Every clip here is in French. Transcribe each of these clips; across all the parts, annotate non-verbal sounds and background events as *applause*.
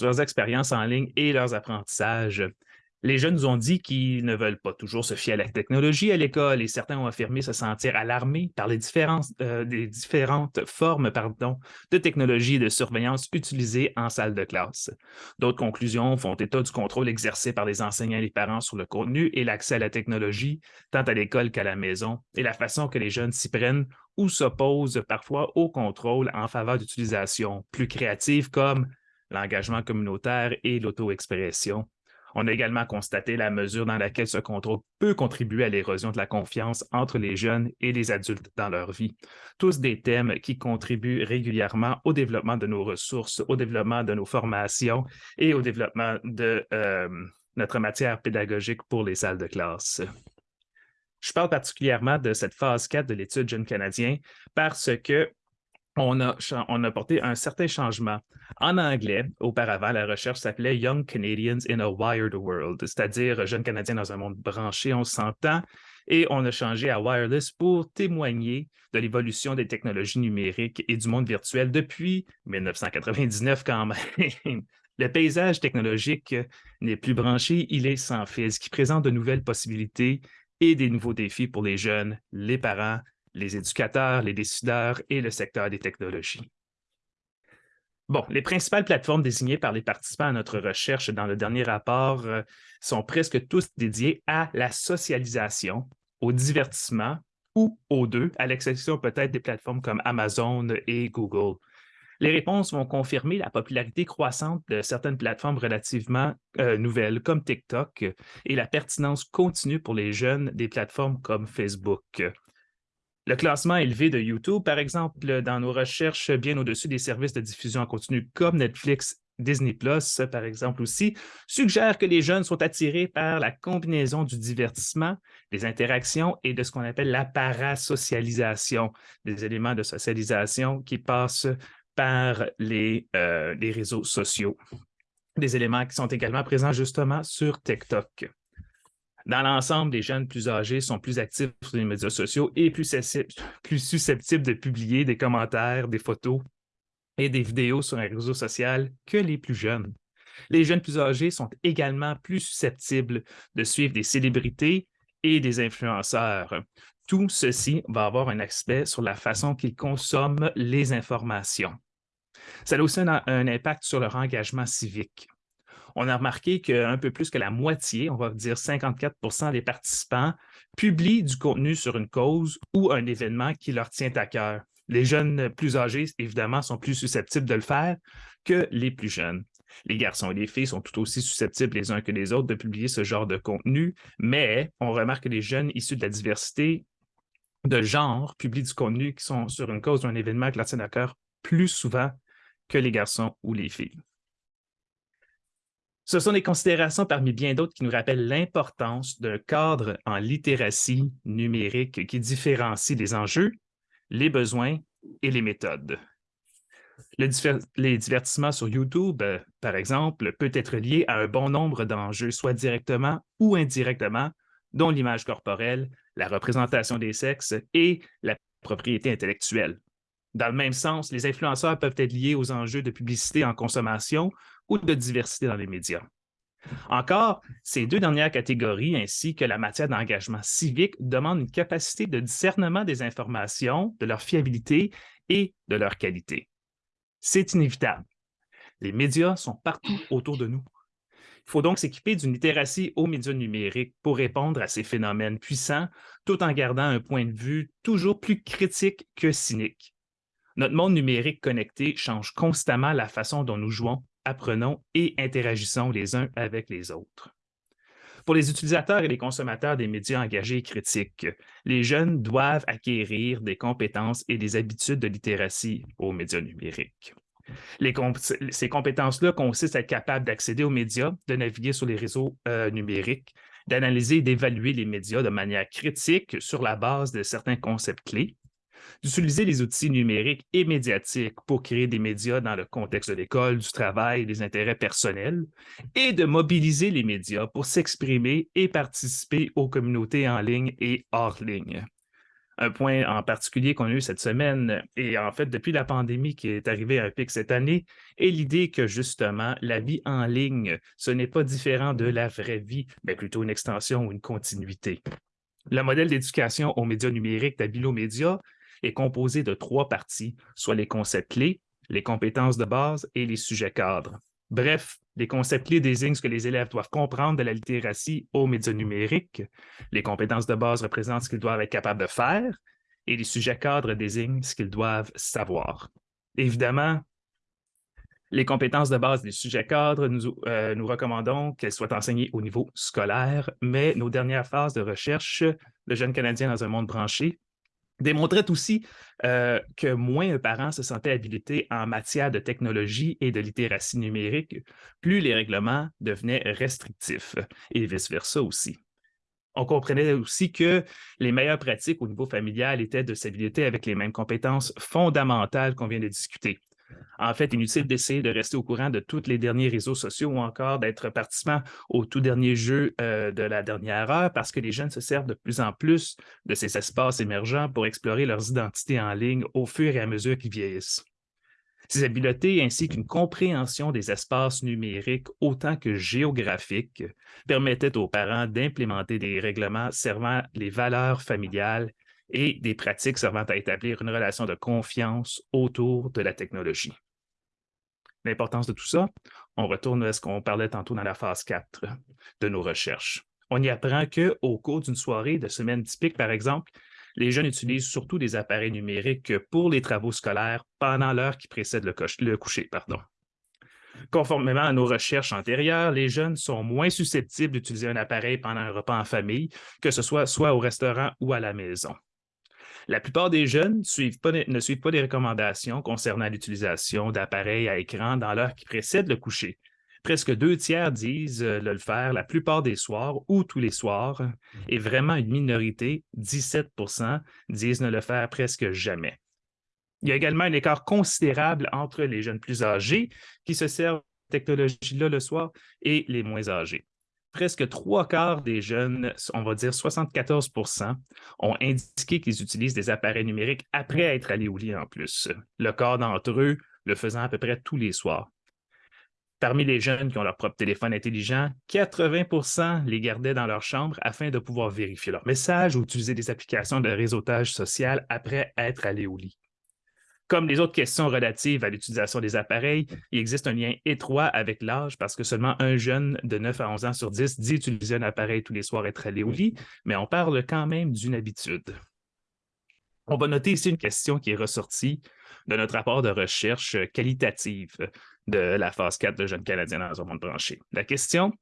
leurs expériences en ligne et leurs apprentissages. Les jeunes nous ont dit qu'ils ne veulent pas toujours se fier à la technologie à l'école et certains ont affirmé se sentir alarmés par les, euh, différentes formes pardon, de technologie et de surveillance utilisées en salle de classe. D'autres conclusions font état du contrôle exercé par les enseignants et les parents sur le contenu et l'accès à la technologie, tant à l'école qu'à la maison, et la façon que les jeunes s'y prennent ou s'opposent parfois au contrôle en faveur d'utilisations plus créatives comme l'engagement communautaire et l'auto-expression. On a également constaté la mesure dans laquelle ce contrôle peut contribuer à l'érosion de la confiance entre les jeunes et les adultes dans leur vie. Tous des thèmes qui contribuent régulièrement au développement de nos ressources, au développement de nos formations et au développement de euh, notre matière pédagogique pour les salles de classe. Je parle particulièrement de cette phase 4 de l'étude Jeune Canadien parce que on a, on a porté un certain changement. En anglais, auparavant, la recherche s'appelait Young Canadians in a Wired World, c'est-à-dire jeunes Canadiens dans un monde branché, on s'entend, et on a changé à wireless pour témoigner de l'évolution des technologies numériques et du monde virtuel depuis 1999 quand même. *laughs* Le paysage technologique n'est plus branché, il est sans fil, ce qui présente de nouvelles possibilités et des nouveaux défis pour les jeunes, les parents, les éducateurs, les décideurs et le secteur des technologies. Bon, les principales plateformes désignées par les participants à notre recherche dans le dernier rapport euh, sont presque tous dédiées à la socialisation, au divertissement ou aux deux, à l'exception peut-être des plateformes comme Amazon et Google. Les réponses vont confirmer la popularité croissante de certaines plateformes relativement euh, nouvelles comme TikTok et la pertinence continue pour les jeunes des plateformes comme Facebook. Le classement élevé de YouTube, par exemple, dans nos recherches bien au-dessus des services de diffusion en continu comme Netflix, Disney+, par exemple aussi, suggère que les jeunes sont attirés par la combinaison du divertissement, des interactions et de ce qu'on appelle la parasocialisation, des éléments de socialisation qui passent par les, euh, les réseaux sociaux, des éléments qui sont également présents justement sur TikTok. Dans l'ensemble, les jeunes plus âgés sont plus actifs sur les médias sociaux et plus, susceptibles de publier des commentaires, des photos et des vidéos sur un réseau social que les plus jeunes. Les jeunes plus âgés sont également plus susceptibles de suivre des célébrités et des influenceurs. Tout ceci va avoir un aspect sur la façon qu'ils consomment les informations. Ça a aussi un impact sur leur engagement civique on a remarqué qu'un peu plus que la moitié, on va dire 54% des participants, publient du contenu sur une cause ou un événement qui leur tient à cœur. Les jeunes plus âgés, évidemment, sont plus susceptibles de le faire que les plus jeunes. Les garçons et les filles sont tout aussi susceptibles les uns que les autres de publier ce genre de contenu, mais on remarque que les jeunes issus de la diversité de genre publient du contenu qui sont sur une cause ou un événement qui leur tient à cœur plus souvent que les garçons ou les filles. Ce sont des considérations parmi bien d'autres qui nous rappellent l'importance d'un cadre en littératie numérique qui différencie les enjeux, les besoins et les méthodes. les divertissements sur YouTube, par exemple, peut être lié à un bon nombre d'enjeux, soit directement ou indirectement, dont l'image corporelle, la représentation des sexes et la propriété intellectuelle. Dans le même sens, les influenceurs peuvent être liés aux enjeux de publicité en consommation ou de diversité dans les médias. Encore, ces deux dernières catégories, ainsi que la matière d'engagement civique, demandent une capacité de discernement des informations, de leur fiabilité et de leur qualité. C'est inévitable. Les médias sont partout autour de nous. Il faut donc s'équiper d'une littératie aux médias numériques pour répondre à ces phénomènes puissants, tout en gardant un point de vue toujours plus critique que cynique. Notre monde numérique connecté change constamment la façon dont nous jouons, apprenons et interagissons les uns avec les autres. Pour les utilisateurs et les consommateurs des médias engagés et critiques, les jeunes doivent acquérir des compétences et des habitudes de littératie aux médias numériques. ces compétences-là consistent à être capable d'accéder aux médias, de naviguer sur les réseaux euh, numériques, d'analyser et d'évaluer les médias de manière critique sur la base de certains concepts clés, d'utiliser les outils numériques et médiatiques pour créer des médias dans le contexte de l'école, du travail, des intérêts personnels, et de mobiliser les médias pour s'exprimer et participer aux communautés en ligne et hors ligne. Un point en particulier qu'on a eu cette semaine, et en fait depuis la pandémie qui est arrivée à un pic cette année, est l'idée que justement la vie en ligne, ce n'est pas différent de la vraie vie, mais plutôt une extension ou une continuité. Le modèle d'éducation aux médias numériques d'Abilo Média est composé de trois parties, soit les concepts clés, les compétences de base et les sujets cadres. Bref, les concepts clés désignent ce que les élèves doivent comprendre de la littératie aux médias numériques. Les compétences de base représentent ce qu'ils doivent être capables de faire et les sujets cadres désignent ce qu'ils doivent savoir. Évidemment, les compétences de base des sujets cadres, nous, euh, recommandons qu'elles soient enseignées au niveau scolaire, mais nos dernières phases de recherche, le jeune Canadien dans un monde branché, démontrait aussi euh, que moins un parent se sentait habilité en matière de technologie et de littératie numérique, plus les règlements devenaient restrictifs et vice-versa aussi. On comprenait aussi que les meilleures pratiques au niveau familial étaient de s'habiliter avec les mêmes compétences fondamentales qu'on vient de discuter, en fait, inutile d'essayer de rester au courant de tous les derniers réseaux sociaux ou encore d'être participant au tout dernier jeu euh, de la dernière heure parce que les jeunes se servent de plus en plus de ces espaces émergents pour explorer leurs identités en ligne au fur et à mesure qu'ils vieillissent. Ces habiletés ainsi qu'une compréhension des espaces numériques autant que géographiques permettaient aux parents d'implémenter des règlements servant les valeurs familiales et des pratiques servant à établir une relation de confiance autour de la technologie. L'importance de tout ça, on retourne à ce qu'on parlait tantôt dans la phase 4 de nos recherches. On y apprend qu'au cours d'une soirée de semaine typique, par exemple, les jeunes utilisent surtout des appareils numériques pour les travaux scolaires pendant l'heure qui précède le, coucher. Pardon. Conformément à nos recherches antérieures, les jeunes sont moins susceptibles d'utiliser un appareil pendant un repas en famille, que ce soit soit au restaurant ou à la maison. La plupart des jeunes ne suivent pas les recommandations concernant l'utilisation d'appareils à écran dans l'heure qui précède le coucher. Presque deux tiers disent euh, le faire la plupart des soirs ou tous les soirs, et vraiment une minorité, 17% disent ne le faire presque jamais. Il y a également un écart considérable entre les jeunes plus âgés qui se servent de technologie-là le soir et les moins âgés presque trois quarts des jeunes, on va dire 74% ont indiqué qu'ils utilisent des appareils numériques après être allés au lit en plus. Le quart d'entre eux le faisant à peu près tous les soirs. Parmi les jeunes qui ont leur propre téléphone intelligent, 80% les gardaient dans leur chambre afin de pouvoir vérifier leurs messages ou utiliser des applications de réseautage social après être allés au lit. Comme les autres questions relatives à l'utilisation des appareils, il existe un lien étroit avec l'âge parce que seulement un jeune de 9 à 11 ans sur 10 dit utiliser un appareil tous les soirs et être allé au lit, mais on parle quand même d'une habitude. On va noter ici une question qui est ressortie de notre rapport de recherche qualitative de la phase 4 de Jeunes Canadiens dans un monde branché. La question,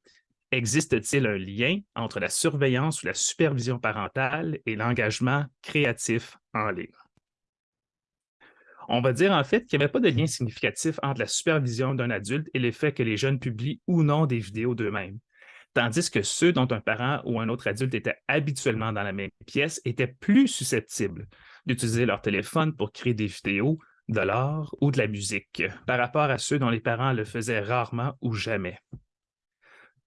existe-t-il un lien entre la surveillance ou la supervision parentale et l'engagement créatif en ligne? On va dire en fait qu'il n'y avait pas de lien significatif entre la supervision d'un adulte et l'effet que les jeunes publient ou non des vidéos d'eux-mêmes. Tandis que ceux dont un parent ou un autre adulte était habituellement dans la même pièce étaient plus susceptibles d'utiliser leur téléphone pour créer des vidéos, de l'art ou de la musique, par rapport à ceux dont les parents le faisaient rarement ou jamais.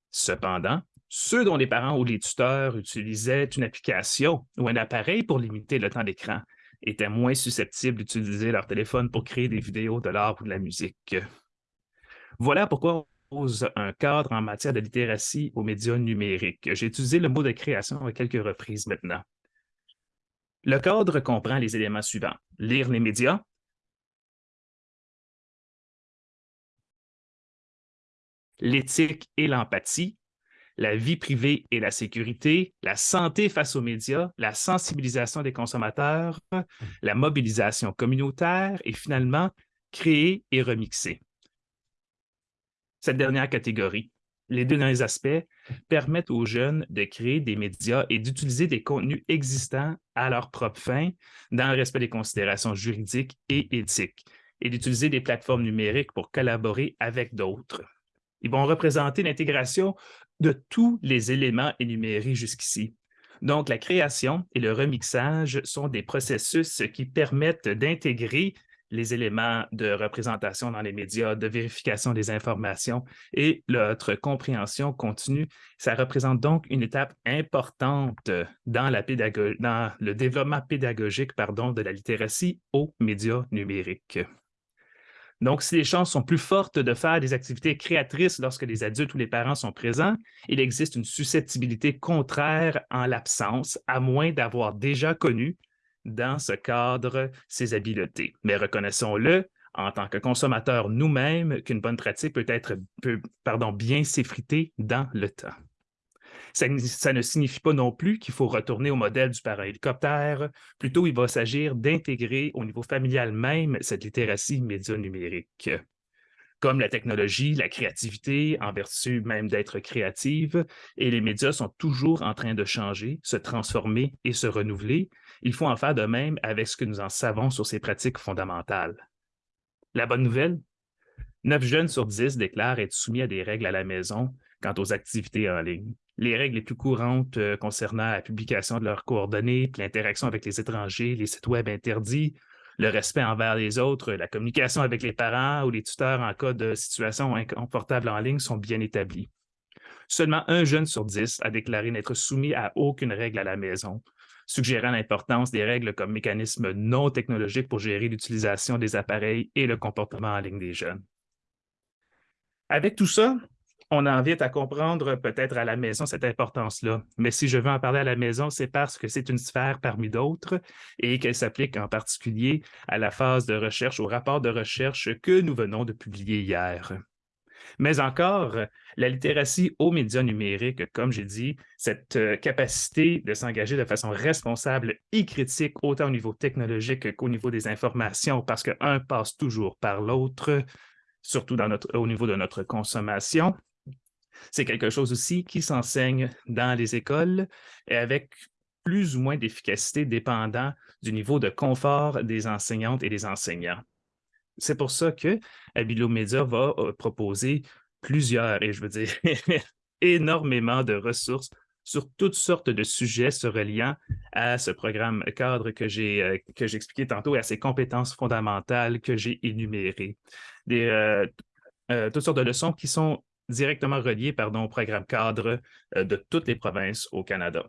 Cependant, ceux dont les parents ou les tuteurs utilisaient une application ou un appareil pour limiter le temps d'écran étaient moins susceptibles d'utiliser leur téléphone pour créer des vidéos de l'art ou de la musique. Voilà pourquoi on pose un cadre en matière de littératie aux médias numériques. J'ai utilisé le mot de création à quelques reprises maintenant. Le cadre comprend les éléments suivants. Lire les médias, l'éthique et l'empathie, la vie privée et la sécurité, la santé face aux médias, la sensibilisation des consommateurs, la mobilisation communautaire et finalement, créer et remixer. Cette dernière catégorie, les deux derniers aspects, permettent aux jeunes de créer des médias et d'utiliser des contenus existants à leur propre fin dans le respect des considérations juridiques et éthiques et d'utiliser des plateformes numériques pour collaborer avec d'autres. Ils vont représenter l'intégration de tous les éléments énumérés jusqu'ici. Donc, la création et le remixage sont des processus qui permettent d'intégrer les éléments de représentation dans les médias, de vérification des informations et notre compréhension continue. Ça représente donc une étape importante dans, la dans le développement pédagogique pardon, de la littératie aux médias numériques. Donc, si les chances sont plus fortes de faire des activités créatrices lorsque les adultes ou les parents sont présents, il existe une susceptibilité contraire en l'absence, à moins d'avoir déjà connu dans ce cadre ces habiletés. Mais reconnaissons-le, en tant que consommateurs nous-mêmes, qu'une bonne pratique peut être pardon, bien s'effriter dans le temps. Ça, ne signifie pas non plus qu'il faut retourner au modèle du parent hélicoptère. Plutôt, il va s'agir d'intégrer au niveau familial même cette littératie média numérique. Comme la technologie, la créativité, en vertu même d'être créative, et les médias sont toujours en train de changer, se transformer et se renouveler, il faut en faire de même avec ce que nous en savons sur ces pratiques fondamentales. La bonne nouvelle? Neuf jeunes sur dix déclarent être soumis à des règles à la maison quant aux activités en ligne. Les règles les plus courantes euh, concernant la publication de leurs coordonnées, l'interaction avec les étrangers, les sites web interdits, le respect envers les autres, la communication avec les parents ou les tuteurs en cas de situation inconfortable en ligne sont bien établies. Seulement un jeune sur dix a déclaré n'être soumis à aucune règle à la maison, suggérant l'importance des règles comme mécanisme non technologique pour gérer l'utilisation des appareils et le comportement en ligne des jeunes. Avec tout ça, on invite à comprendre peut-être à la maison cette importance-là. Mais si je veux en parler à la maison, c'est parce que c'est une sphère parmi d'autres et qu'elle s'applique en particulier à la phase de recherche, au rapport de recherche que nous venons de publier hier. Mais encore, la littératie aux médias numériques, comme j'ai dit, cette euh, capacité de s'engager de façon responsable et critique, autant au niveau technologique qu'au niveau des informations, parce qu'un passe toujours par l'autre, surtout au niveau de notre consommation. C'est quelque chose aussi qui s'enseigne dans les écoles et avec plus ou moins d'efficacité dépendant du niveau de confort des enseignantes et des enseignants. C'est pour ça que Abilo Media va euh, proposer plusieurs, et je veux dire *laughs* énormément de ressources sur toutes sortes de sujets se reliant à ce programme cadre que j'ai euh, que expliqué tantôt et à ces compétences fondamentales que j'ai énumérées. Des, euh, toutes sortes de leçons qui sont directement reliées pardon, au programme cadre de toutes les provinces au Canada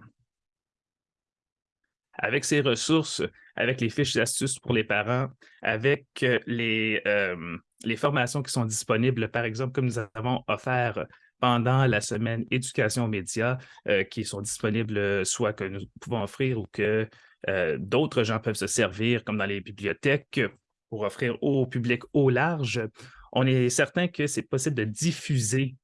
avec ces ressources, avec les fiches d'astuces pour les parents, avec euh, les, euh, les formations qui sont disponibles, par exemple, comme nous avons offert pendant la semaine éducation aux médias, euh, qui sont disponibles soit que nous pouvons offrir ou que d'autres gens peuvent se servir, comme dans les bibliothèques, pour offrir au public au large. On est certain que c'est possible de diffuser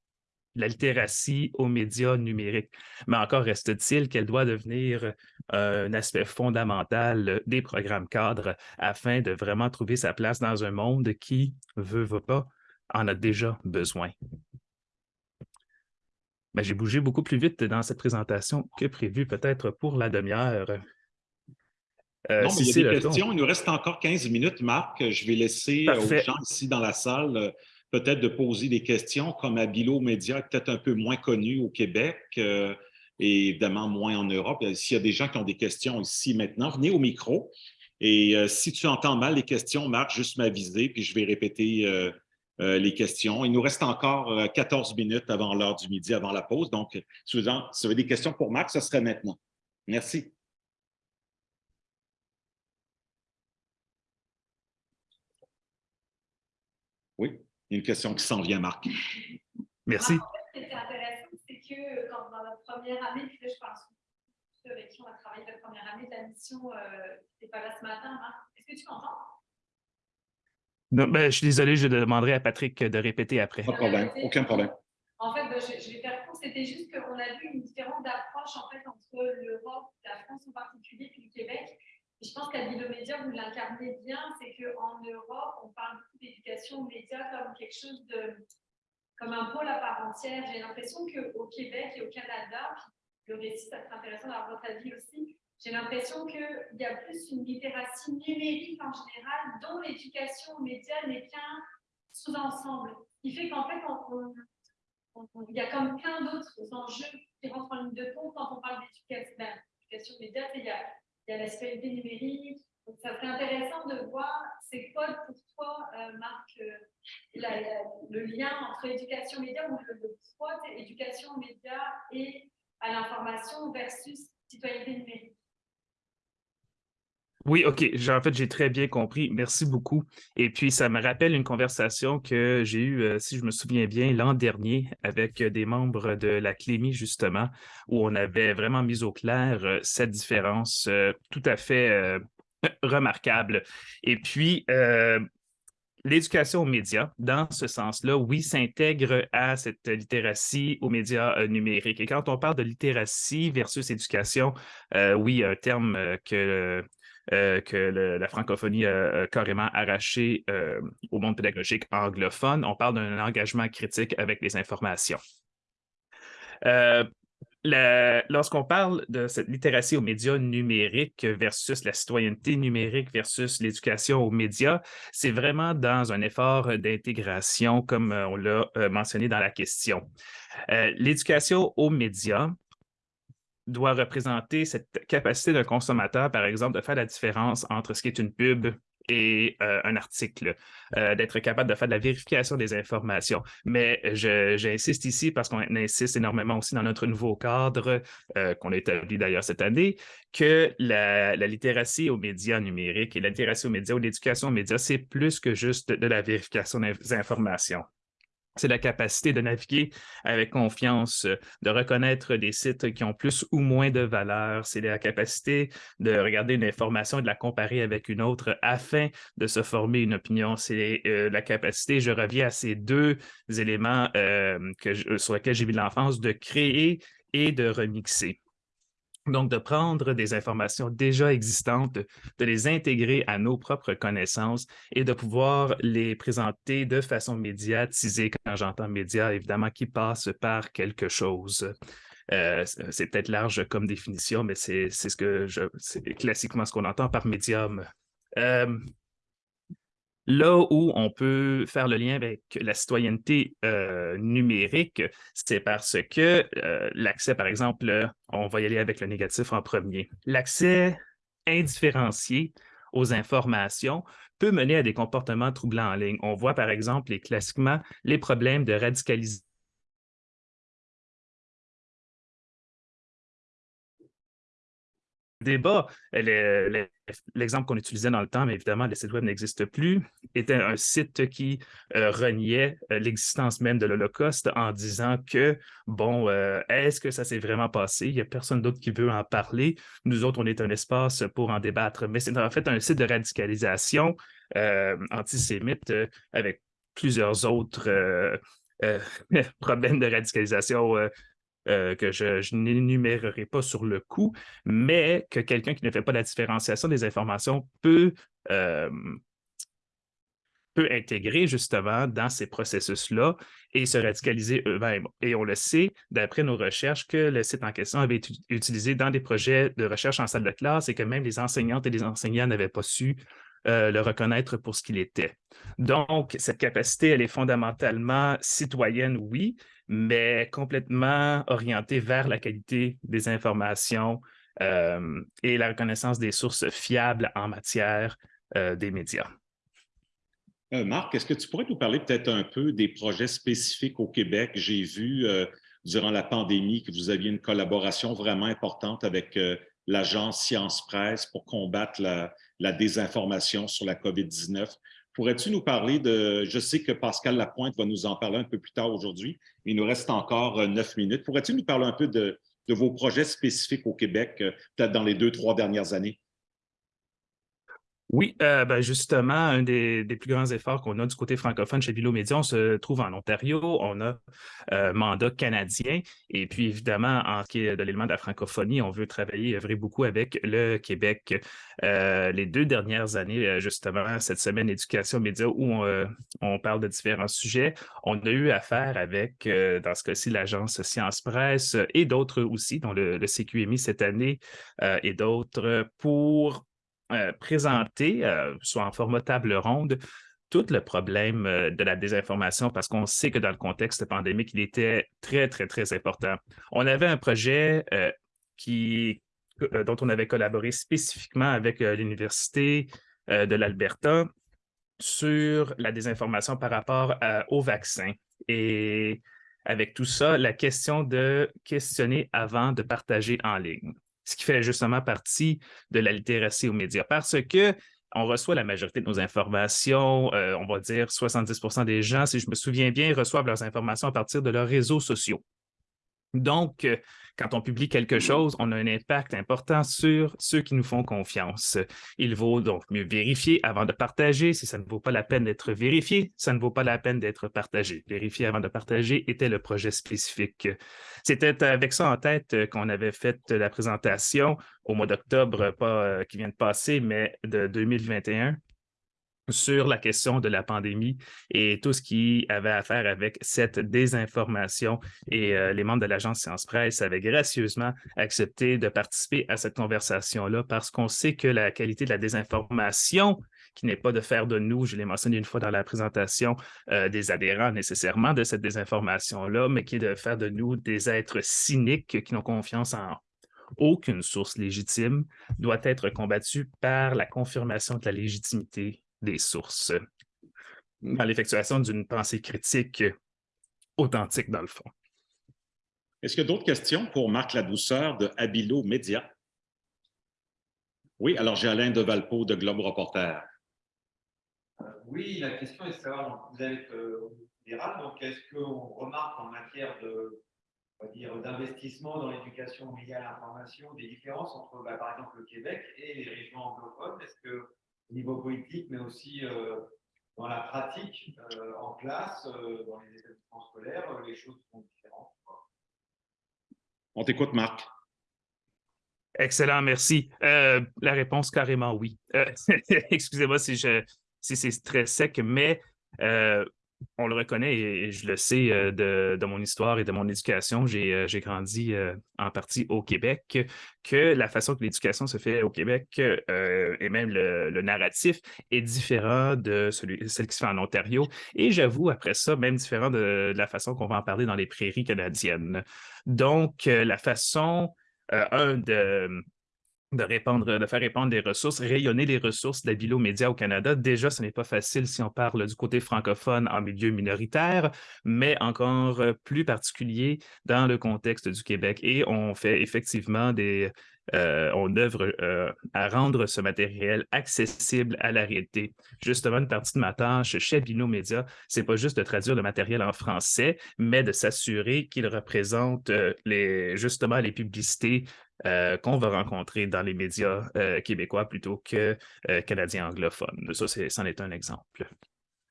la littératie aux médias numériques. Mais encore reste-t-il qu'elle doit devenir euh, un aspect fondamental des programmes cadres afin de vraiment trouver sa place dans un monde qui, veut, veut pas, en a déjà besoin. Ben, J'ai bougé beaucoup plus vite dans cette présentation que prévu, peut-être pour la demi-heure. Euh, non, mais il y a des questions. Il nous reste encore 15 minutes, Marc. Je vais laisser euh, aux gens ici dans la salle peut-être de poser des questions comme à Bilo Média, peut-être un peu moins connu au Québec euh, et évidemment moins en Europe. Euh, s'il y a des gens qui ont des questions ici maintenant, venez au micro. Et euh, si tu entends mal les questions, Marc, juste m'aviser, puis je vais répéter les questions. Il nous reste encore 14 minutes avant l'heure du midi, avant la pause. Donc, si vous avez des questions pour Marc, ce serait maintenant. Merci. Oui. Il y a une question qui s'en vient, Marc. Merci. ce qui était intéressant, c'est que euh, quand dans notre première année, puis là, je pense ceux avec qui on a travaillé la première année de la mission, euh, pas là ce matin, Marc. Est-ce que tu m'entends? Non, ben, je suis désolé, je demanderai à Patrick de répéter après. Pas de problème, aucun problème. En fait, ben, je, je, vais faire court. C'était juste qu'on a vu une différence d'approche en fait, entre l'Europe, la France en particulier, puis le Québec je pense qu'à Média, vous l'incarnez bien, c'est qu'en Europe, on parle beaucoup d'éducation aux médias comme quelque chose de, comme un pôle à part entière. J'ai l'impression qu'au Québec et au Canada, le récit, ça serait intéressant d'avoir votre avis aussi, j'ai l'impression qu'il y a plus une littératie numérique en général, dont l'éducation aux médias n'est qu'un sous-ensemble. Qui fait qu'en fait, il y a comme plein d'autres enjeux qui rentrent en ligne de compte quand on parle d'éducation ben, aux médias. Il y a il y a la sphérité numérique, ça serait intéressant de voir, c'est quoi pour toi, Marc, le lien entre éducation média ou le, le éducation média et à l'information versus citoyenneté numérique? Oui, OK. En fait, j'ai très bien compris. Merci beaucoup. Et puis, ça me rappelle une conversation que j'ai eue, euh, si je me souviens bien, l'an dernier avec des membres de la Clémy, justement, où on avait vraiment mis au clair euh, cette différence euh, tout à fait remarquable. Et puis, l'éducation aux médias, dans ce sens-là, oui, s'intègre à cette littératie aux médias numériques. Et quand on parle de littératie versus éducation, oui, un terme que euh, que la francophonie a, carrément arraché euh, au monde pédagogique anglophone. On parle d'un engagement critique avec les informations. Euh, lorsqu'on parle de cette littératie aux médias numériques versus la citoyenneté numérique versus l'éducation aux médias, c'est vraiment dans un effort d'intégration, comme on l'a mentionné dans la question. l'éducation aux médias, doit représenter cette capacité d'un consommateur, par exemple, de faire la différence entre ce qui est une pub et euh, un article, euh, d'être capable de faire de la vérification des informations. Mais j'insiste ici parce qu'on insiste énormément aussi dans notre nouveau cadre euh, qu'on a établi d'ailleurs cette année, que la, la, littératie aux médias numériques et la littératie aux médias ou l'éducation aux médias, c'est plus que juste de la vérification des informations c'est la capacité de naviguer avec confiance, de reconnaître des sites qui ont plus ou moins de valeur. C'est la capacité de regarder une information et de la comparer avec une autre afin de se former une opinion. C'est euh, la capacité, je reviens à ces deux éléments euh, sur lesquels j'ai vu l'enfance, de créer et de remixer. Donc, de prendre des informations déjà existantes, de les intégrer à nos propres connaissances et de pouvoir les présenter de façon médiatisée. Quand j'entends média, évidemment, qui passe par quelque chose. Euh, c'est peut-être large comme définition, mais c'est ce que je, classiquement ce qu'on entend par médium. Euh, Là où on peut faire le lien avec la citoyenneté euh, numérique, c'est parce que euh, l'accès, par exemple, on va y aller avec le négatif en premier. L'accès indifférencié aux informations peut mener à des comportements troublants en ligne. On voit, par exemple, et classiquement, les problèmes de radicalisation débat, l'exemple qu'on utilisait dans le temps, mais évidemment, le site web n'existe plus, était un site qui euh, reniait euh, l'existence même de l'Holocauste en disant que, bon, euh, est-ce que ça s'est vraiment passé? Il n'y a personne d'autre qui veut en parler. Nous autres, on est un espace pour en débattre. Mais c'est en fait un site de radicalisation antisémite avec plusieurs autres *laughs* problèmes de radicalisation euh, que je, n'énumérerai pas sur le coup, mais que quelqu'un qui ne fait pas la différenciation des informations peut, euh, peut intégrer justement dans ces processus-là et se radicaliser eux-mêmes. Et on le sait, d'après nos recherches, que le site en question avait été utilisé dans des projets de recherche en salle de classe et que même les enseignantes et les enseignants n'avaient pas su euh, le reconnaître pour ce qu'il était. Donc, cette capacité, elle est fondamentalement citoyenne, oui, mais complètement orienté vers la qualité des informations euh, et la reconnaissance des sources fiables en matière euh, des médias. Marc, est-ce que tu pourrais nous parler peut-être un peu des projets spécifiques au Québec? J'ai vu durant la pandémie que vous aviez une collaboration vraiment importante avec l'agence Science Presse pour combattre la, la désinformation sur la COVID-19. Pourrais-tu nous parler de, je sais que Pascal Lapointe va nous en parler un peu plus tard aujourd'hui, il nous reste encore euh, neuf minutes. Pourrais-tu nous parler un peu de, de vos projets spécifiques au Québec, euh, peut-être dans les deux, trois dernières années? Oui, euh, ben justement, un des, plus grands efforts qu'on a du côté francophone chez Vilo Média, on se trouve en Ontario, on a euh, mandat canadien, et puis évidemment, en ce qui est de l'élément de la francophonie, on veut travailler, œuvrer beaucoup avec le Québec. Euh, les deux dernières années, justement, cette semaine éducation média où on, parle de différents sujets, on a eu affaire avec, dans ce cas-ci, l'agence Science Presse et d'autres aussi, dont le, le CQMI cette année et d'autres, pour euh, présenter, euh, soit en format table ronde, tout le problème euh, de la désinformation parce qu'on sait que dans le contexte pandémique, il était très, très, très important. On avait un projet qui dont on avait collaboré spécifiquement avec l'Université de l'Alberta sur la désinformation par rapport au vaccin. Et avec tout ça, la question de questionner avant de partager en ligne, ce qui fait justement partie de la littératie aux médias, parce que on reçoit la majorité de nos informations, euh, on va dire 70% des gens, si je me souviens bien, reçoivent leurs informations à partir de leurs réseaux sociaux. Donc, euh, quand on publie quelque chose, on a un impact important sur ceux qui nous font confiance. Il vaut donc mieux vérifier avant de partager. Si ça ne vaut pas la peine d'être vérifié, ça ne vaut pas la peine d'être partagé. Vérifier avant de partager était le projet spécifique. C'était avec ça en tête qu'on avait fait la présentation au mois d'octobre, pas euh, qui vient de passer, mais de 2021 sur la question de la pandémie et tout ce qui avait à faire avec cette désinformation. Et euh, les membres de l'agence Science Presse avaient gracieusement accepté de participer à cette conversation-là parce qu'on sait que la qualité de la désinformation, qui n'est pas de faire de nous, je l'ai mentionné une fois dans la présentation, euh, des adhérents nécessairement de cette désinformation-là, mais qui est de faire de nous des êtres cyniques qui n'ont confiance en aucune source légitime, doit être combattue par la confirmation de la légitimité des sources dans l'effectuation d'une pensée critique authentique, dans le fond. Est-ce qu'il y a d'autres questions pour Marc Ladouceur de Habilo Média? Oui, alors j'ai Alain de Valpo de Globe Reporter. Euh, oui, la question est de savoir, vous êtes euh, donc est-ce qu'on remarque en matière de d'investissement dans l'éducation médias et l'information des différences entre, bah, par exemple, le Québec et les régions anglophones? Est-ce que au niveau politique, mais aussi euh, dans la pratique, euh, en classe, euh, dans les établissements scolaires, les choses sont différentes. On t'écoute, Marc. Excellent, merci. la réponse, carrément oui. *laughs* Excusez-moi si, si c'est très sec, mais on le reconnaît et, je le sais euh, de, mon histoire et de mon éducation. J'ai euh, grandi euh, en partie au Québec, que la façon que l'éducation se fait au Québec et même le, narratif est différent de celle qui se fait en Ontario. Et j'avoue, après ça, même différent de, de la façon qu'on va en parler dans les prairies canadiennes. Donc, la façon, un, de de, faire répandre des ressources, rayonner les ressources de la média au Canada. Déjà, ce n'est pas facile si on parle du côté francophone en milieu minoritaire, mais encore plus particulier dans le contexte du Québec. Et on fait effectivement des, euh, on œuvre euh, à rendre ce matériel accessible à la réalité. Justement, une partie de ma tâche chez Bino Média, c'est pas juste de traduire le matériel en français, mais de s'assurer qu'il représente euh, les, justement les publicités qu'on va rencontrer dans les médias québécois plutôt que canadiens anglophones. Ça, c'en est, un exemple.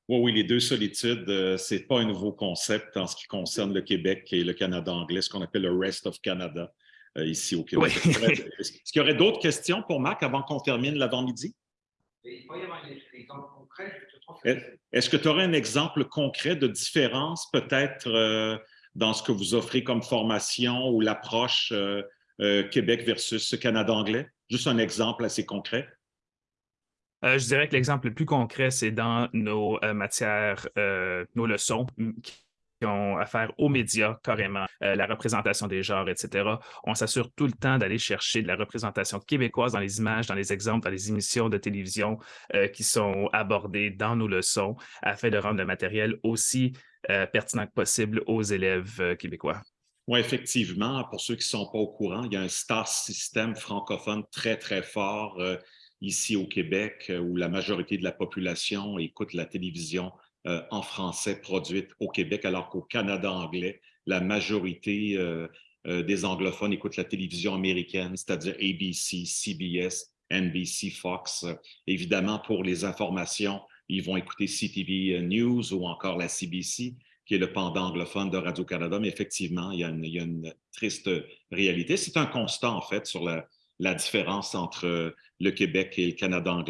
Oui, oui, les deux solitudes, ce n'est pas un nouveau concept en ce qui concerne le Québec et le Canada anglais, ce qu'on appelle le Rest of Canada. Euh, ici au Québec. Est-ce qu'il y aurait d'autres questions pour Marc avant qu'on termine l'avant-midi? Est-ce que tu aurais un exemple concret de différence peut-être euh, dans ce que vous offrez comme formation ou l'approche euh, Québec versus Canada anglais? Juste un exemple assez concret. je dirais que l'exemple le plus concret, c'est dans nos matières, nos leçons qui ont affaire aux médias carrément, euh, la représentation des genres, etc. On s'assure tout le temps d'aller chercher de la représentation québécoise dans les images, dans les exemples, dans les émissions de télévision euh, qui sont abordées dans nos leçons afin de rendre le matériel aussi euh, pertinent que possible aux élèves québécois. Oui, effectivement. Pour ceux qui ne sont pas au courant, il y a un star système francophone très, très fort ici au Québec où la majorité de la population écoute la télévision euh, en français produite au Québec, alors qu'au Canada anglais, la majorité euh, euh, des anglophones écoutent la télévision américaine, c'est-à-dire ABC, CBS, NBC, Fox. Évidemment, pour les informations, ils vont écouter CTV News ou encore la CBC, qui est le pendant anglophone de Radio-Canada. Mais effectivement, il y, a une, triste réalité. C'est un constat, en fait, sur la différence entre le Québec et le Canada anglais.